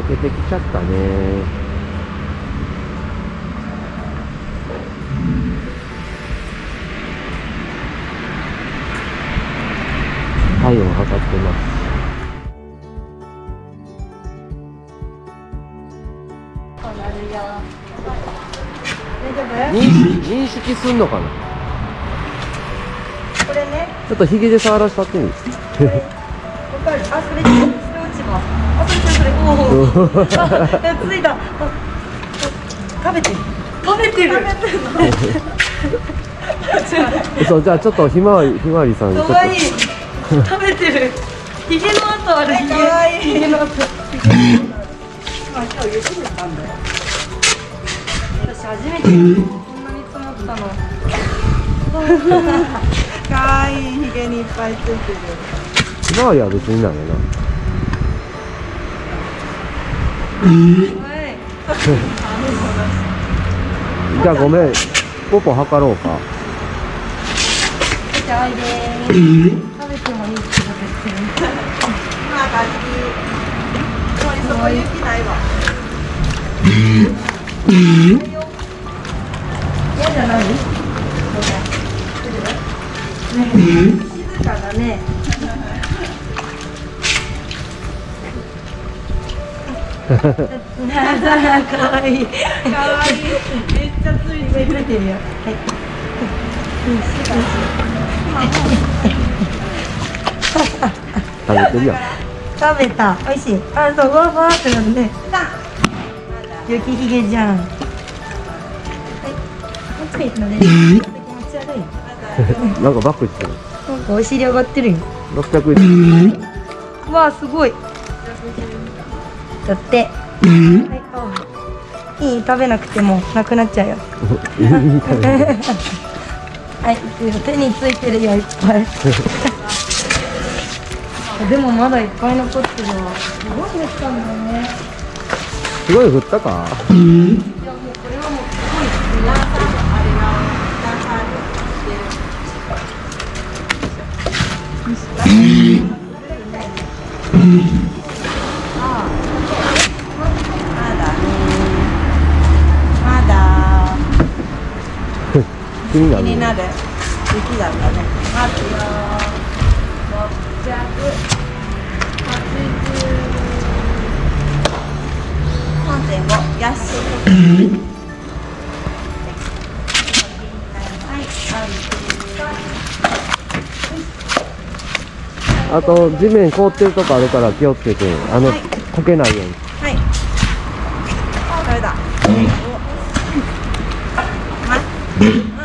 溶けてきちゃったね。体温測ってます。認識認識すんのかな？これね。ちょっとヒゲで触らせたってみる。あそれそれ落ち葉あそれそれそれおおあついたあ食べてる食べてるそうじゃあちょっとひまわりひまわりさんかわいい食べてるひげの跡あるひげかわいいひげの跡今今日雪降ったんだよ私初めてこんなに積もったのかわいいひげにいっぱいついてるひまわりは別になんやなじゃあごめんポポ測ろうか。じゃあおいで食べてもいい。ってことですよね。まあ感じそこ雪ないわ嫌じゃない静かだねかわいいかわいいめっちゃついてるてるよはい食べてるやん。食べた。美味しい。あそうわわーってなるね。雪ひげじゃん。はいこっちので気持ち悪いなんかバックしてる。なんかお尻上がってるよ。600円。うわすごいだって。はいあいい食べなくてもなくなっちゃうよ。はい手についてるよいっぱい。でもまだいっぱい残ってるわ。すごい降ったんだね。すごい降ったかいやもうこれはもうすごい皆さん。あれが皆さんまだねまだ気になる。気になる。雪だったね。待つよ680 3.5安いあと地面凍ってるとこあるから気をつけてあの、はい。溶けないように。はい。あ、食べた。お。ま